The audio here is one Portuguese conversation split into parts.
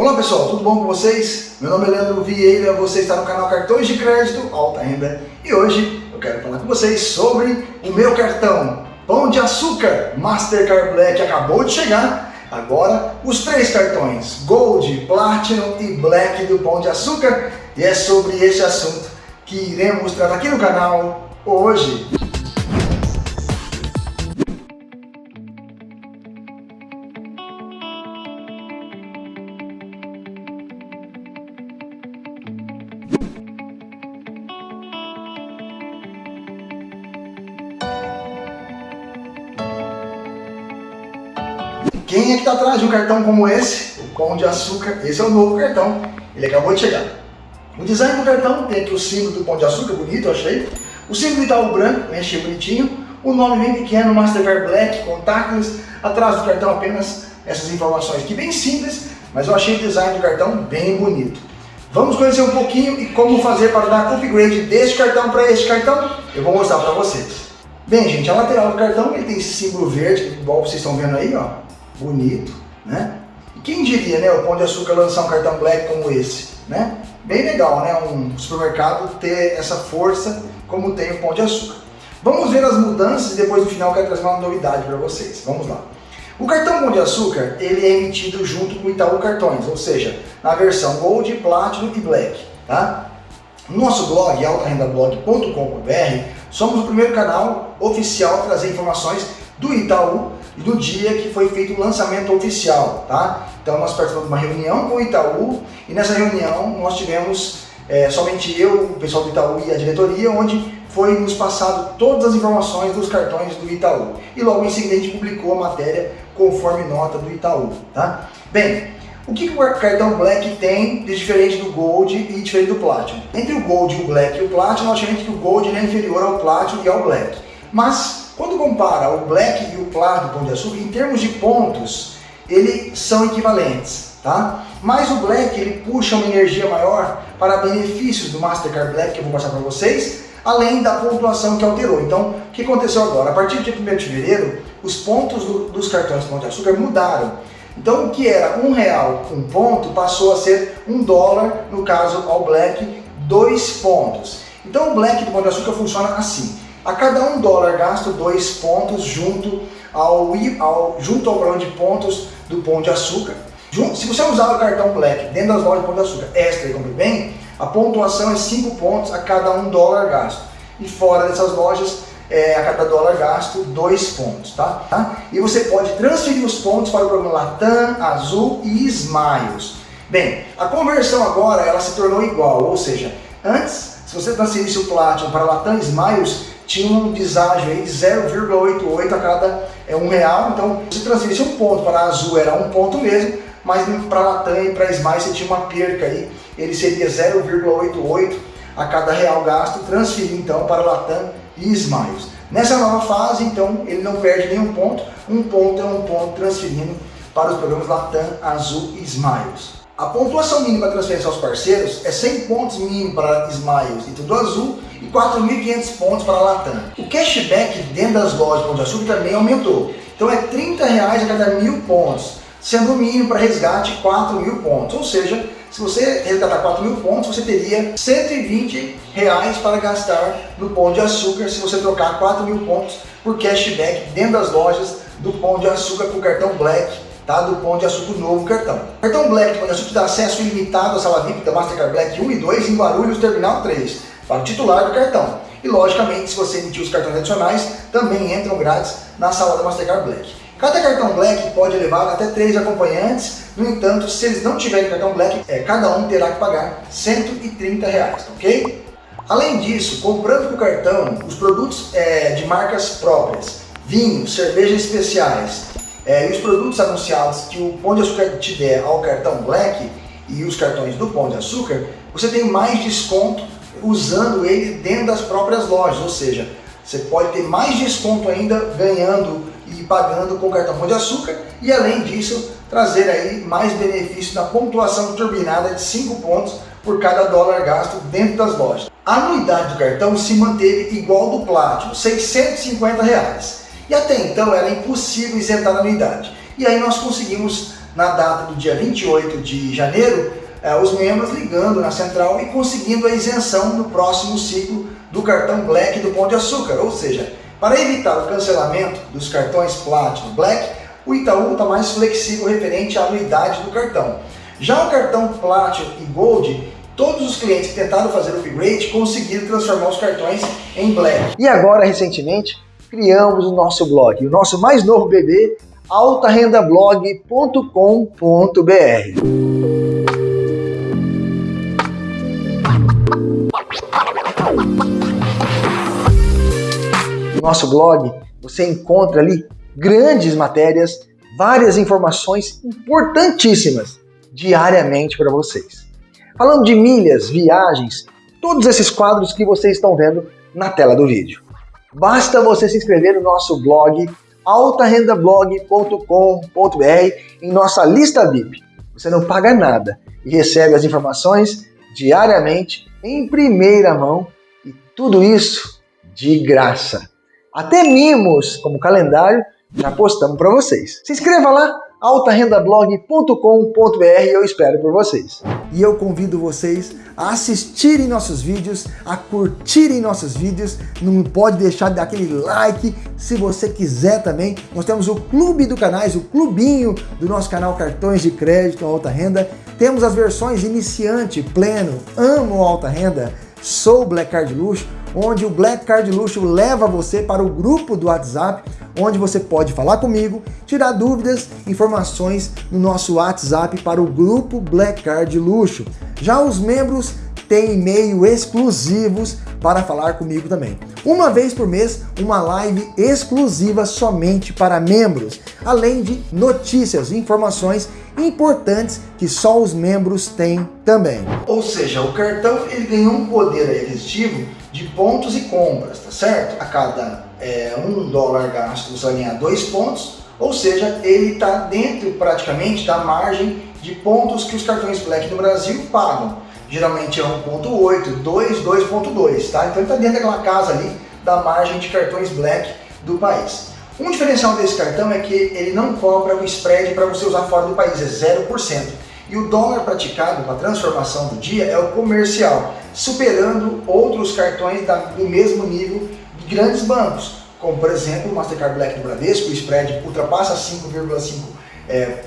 Olá pessoal, tudo bom com vocês? Meu nome é Leandro Vieira, você está no canal Cartões de Crédito Alta Renda e hoje eu quero falar com vocês sobre o meu cartão Pão de Açúcar Mastercard Black acabou de chegar agora os três cartões Gold, Platinum e Black do Pão de Açúcar e é sobre esse assunto que iremos tratar aqui no canal hoje. Quem é que está atrás de um cartão como esse? O Pão de Açúcar. Esse é o novo cartão. Ele acabou de chegar. O design do cartão tem aqui o símbolo do Pão de Açúcar, bonito, eu achei. O símbolo do Itaú branco, achei bonitinho. O nome bem pequeno, Mastercard Black, contactless. Atrás do cartão apenas essas informações aqui bem simples, mas eu achei o design do cartão bem bonito. Vamos conhecer um pouquinho e como fazer para dar upgrade deste cartão para este cartão? Eu vou mostrar para vocês. Bem, gente, a lateral do cartão ele tem esse símbolo verde, igual vocês estão vendo aí, ó bonito, né? Quem diria, né, o Pão de Açúcar lançar um cartão Black como esse, né? Bem legal, né, um supermercado ter essa força como tem o Pão de Açúcar. Vamos ver as mudanças e depois no final eu quero trazer uma novidade para vocês. Vamos lá. O cartão Pão de Açúcar, ele é emitido junto com o Itaú Cartões, ou seja, na versão Gold, Platinum e Black, tá? No nosso blog, altarendablog.com.br, somos o primeiro canal oficial a trazer informações do Itaú e do dia que foi feito o lançamento oficial, tá? Então nós participamos de uma reunião com o Itaú e nessa reunião nós tivemos é, somente eu, o pessoal do Itaú e a diretoria, onde foi nos passado todas as informações dos cartões do Itaú. E logo em seguida a gente publicou a matéria conforme nota do Itaú, tá? Bem, o que, que o cartão Black tem de diferente do Gold e diferente do Platinum? Entre o Gold, o Black e o Platinum, nós que o Gold é inferior ao Platinum e ao Black. Mas quando compara o Black e o Claro do Pão de Açúcar, em termos de pontos, eles são equivalentes, tá? Mas o Black, ele puxa uma energia maior para benefícios do Mastercard Black, que eu vou passar para vocês, além da pontuação que alterou. Então, o que aconteceu agora? A partir do dia 1 de fevereiro, os pontos do, dos cartões do Pão de Açúcar mudaram. Então, o que era um real um ponto, passou a ser um dólar, no caso ao Black, dois pontos. Então, o Black do Pão de Açúcar funciona assim. A cada um dólar gasto dois pontos junto ao, ao, junto ao valor de pontos do Pão de Açúcar. Se você usar o cartão Black dentro das lojas de Pão de Açúcar extra e compre bem, a pontuação é 5 pontos a cada um dólar gasto. E fora dessas lojas, é, a cada dólar gasto, 2 pontos. Tá? tá? E você pode transferir os pontos para o programa Latam, Azul e Smiles. Bem, a conversão agora ela se tornou igual, ou seja, antes, se você transferisse o Platinum para Latam Smiles, tinha um deságio aí de 0,88 a cada é, um real, então se transferisse um ponto para a Azul era um ponto mesmo, mas para a Latam e para a Smile você tinha uma perca aí, ele seria 0,88 a cada real gasto, transferir então para a Latam e Smiles. Nessa nova fase, então, ele não perde nenhum ponto, um ponto é um ponto transferindo para os programas Latam, Azul e Smiles. A pontuação mínima para transferência aos parceiros é 100 pontos mínimo para Smiles e Tudo Azul e 4.500 pontos para Latam. O cashback dentro das lojas Pão de Açúcar também aumentou. Então é 30 reais a cada mil pontos, sendo o mínimo para resgate 4 mil pontos. Ou seja, se você resgatar 4 mil pontos, você teria 120 reais para gastar no Pão de Açúcar se você trocar 4 mil pontos por cashback dentro das lojas do Pão de Açúcar com o cartão Black tá? do Pão de Açúcar novo cartão. Cartão Black Pão de Açúcar dá acesso ilimitado à sala VIP da Mastercard Black 1 e 2 em Guarulhos Terminal 3, para o titular do cartão. E logicamente, se você emitir os cartões adicionais, também entram grátis na sala da Mastercard Black. Cada cartão Black pode levar até três acompanhantes, no entanto, se eles não tiverem cartão Black, é, cada um terá que pagar 130 reais, ok? Além disso, comprando o cartão, os produtos é, de marcas próprias, vinhos, cervejas especiais, é, e os produtos anunciados que o Pão de Açúcar te der ao cartão Black e os cartões do Pão de Açúcar, você tem mais desconto usando ele dentro das próprias lojas, ou seja, você pode ter mais desconto ainda ganhando e pagando com o cartão Pão de Açúcar e além disso trazer aí mais benefício na pontuação turbinada de 5 pontos por cada dólar gasto dentro das lojas. A anuidade do cartão se manteve igual do Platinum, 650 reais. E até então era impossível isentar a anuidade. E aí nós conseguimos na data do dia 28 de janeiro, é, os membros ligando na central e conseguindo a isenção no próximo ciclo do cartão Black do Pão de Açúcar. Ou seja, para evitar o cancelamento dos cartões Platinum Black, o Itaú está mais flexível referente à anuidade do cartão. Já o cartão Platinum e Gold, todos os clientes que tentaram fazer o upgrade conseguiram transformar os cartões em Black. E agora, recentemente, criamos o nosso blog, o nosso mais novo bebê, altarendablog.com.br. No nosso blog você encontra ali grandes matérias, várias informações importantíssimas diariamente para vocês. Falando de milhas, viagens, todos esses quadros que vocês estão vendo na tela do vídeo. Basta você se inscrever no nosso blog altarendablog.com.br em nossa lista VIP. Você não paga nada e recebe as informações diariamente em primeira mão e tudo isso de graça. Até mimos, como calendário, já postamos para vocês. Se inscreva lá, altarendablog.com.br eu espero por vocês. E eu convido vocês a assistirem nossos vídeos, a curtirem nossos vídeos, não pode deixar de dar aquele like, se você quiser também. Nós temos o clube do canais, o clubinho do nosso canal Cartões de Crédito Alta Renda. Temos as versões iniciante, pleno, amo alta renda, sou Black Card Luxo, onde o Black Card Luxo leva você para o grupo do WhatsApp, onde você pode falar comigo, tirar dúvidas, informações no nosso WhatsApp para o grupo Black Card Luxo. Já os membros têm e-mail exclusivos para falar comigo também. Uma vez por mês, uma live exclusiva somente para membros, além de notícias e informações importantes que só os membros têm também. Ou seja, o cartão ele ganhou um poder aquisitivo de pontos e compras, tá certo? A cada é, um dólar gasto você vai ganhar dois pontos, ou seja, ele está dentro praticamente da margem de pontos que os cartões Black no Brasil pagam. Geralmente é 1.8, 2, 2.2, tá? Então ele está dentro daquela casa ali da margem de cartões Black do país. Um diferencial desse cartão é que ele não cobra o spread para você usar fora do país, é 0%. E o dólar praticado para transformação do dia é o comercial, superando outros cartões do mesmo nível de grandes bancos, como por exemplo o Mastercard Black do Bradesco, o spread ultrapassa 5,5%, é,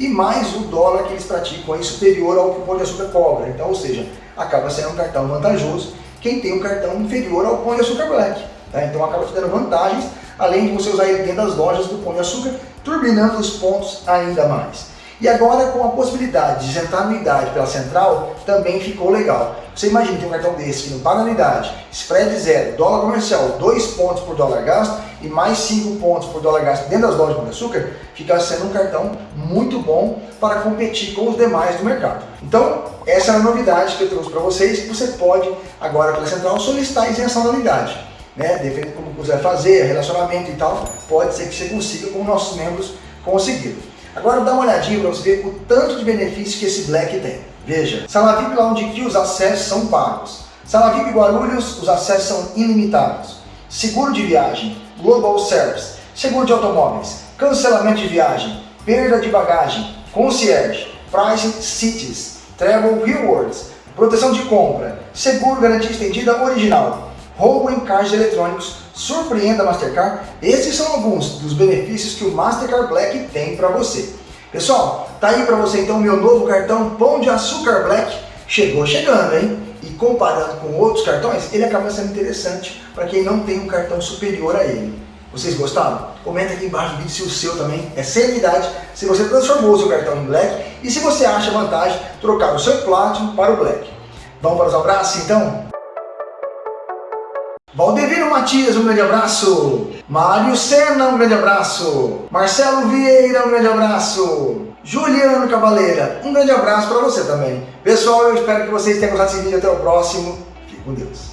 e mais o dólar que eles praticam aí superior ao que o Pão de Açúcar cobra. Então, ou seja, acaba sendo um cartão vantajoso quem tem um cartão inferior ao Pão de Açúcar Black. Tá? Então acaba te dando vantagens, além de você usar ele dentro das lojas do Pão de Açúcar, turbinando os pontos ainda mais. E agora com a possibilidade de isentar anuidade pela central, também ficou legal. Você imagina ter um cartão desse que não paga anuidade, spread zero, dólar comercial, 2 pontos por dólar gasto e mais 5 pontos por dólar gasto dentro das lojas de açúcar, fica sendo um cartão muito bom para competir com os demais do mercado. Então, essa é a novidade que eu trouxe para vocês, você pode agora pela central solicitar isenção da anuidade. Né? Dependendo como quiser fazer, relacionamento e tal, pode ser que você consiga, como nossos membros conseguiram. Agora dá uma olhadinha para você ver o tanto de benefício que esse Black tem. Veja, Sala VIP lá onde que os acessos são pagos. Sala VIP Guarulhos, os acessos são ilimitados. Seguro de viagem, Global Service, seguro de automóveis, cancelamento de viagem, perda de bagagem, concierge, Pricing Cities, Travel Rewards, proteção de compra, seguro garantia estendida original, roubo em caixas eletrônicos, surpreenda a Mastercard. Esses são alguns dos benefícios que o Mastercard Black tem para você. Pessoal, tá aí para você então o meu novo cartão Pão de Açúcar Black. Chegou chegando, hein? E comparando com outros cartões, ele acaba sendo interessante para quem não tem um cartão superior a ele. Vocês gostaram? Comenta aqui embaixo do vídeo se o seu também é sem unidade, se você transformou o seu cartão em Black e se você acha vantagem trocar o seu Platinum para o Black. Vamos para os abraços então? Valdevino Matias, um grande abraço. Mário Senna, um grande abraço. Marcelo Vieira, um grande abraço. Juliano Cavaleira, um grande abraço para você também. Pessoal, eu espero que vocês tenham gostado desse vídeo. Até o próximo. Fique com Deus.